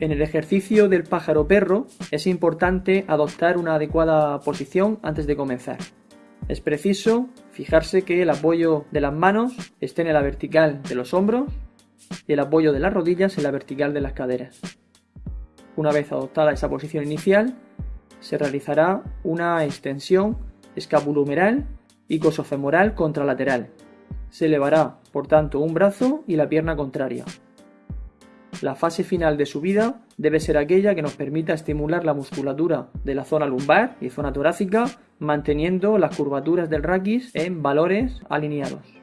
En el ejercicio del pájaro perro es importante adoptar una adecuada posición antes de comenzar. Es preciso fijarse que el apoyo de las manos esté en la vertical de los hombros y el apoyo de las rodillas en la vertical de las caderas. Una vez adoptada esa posición inicial, se realizará una extensión escapulohumeral y cosofemoral contralateral. Se elevará, por tanto, un brazo y la pierna contraria. La fase final de su vida debe ser aquella que nos permita estimular la musculatura de la zona lumbar y zona torácica, manteniendo las curvaturas del raquis en valores alineados.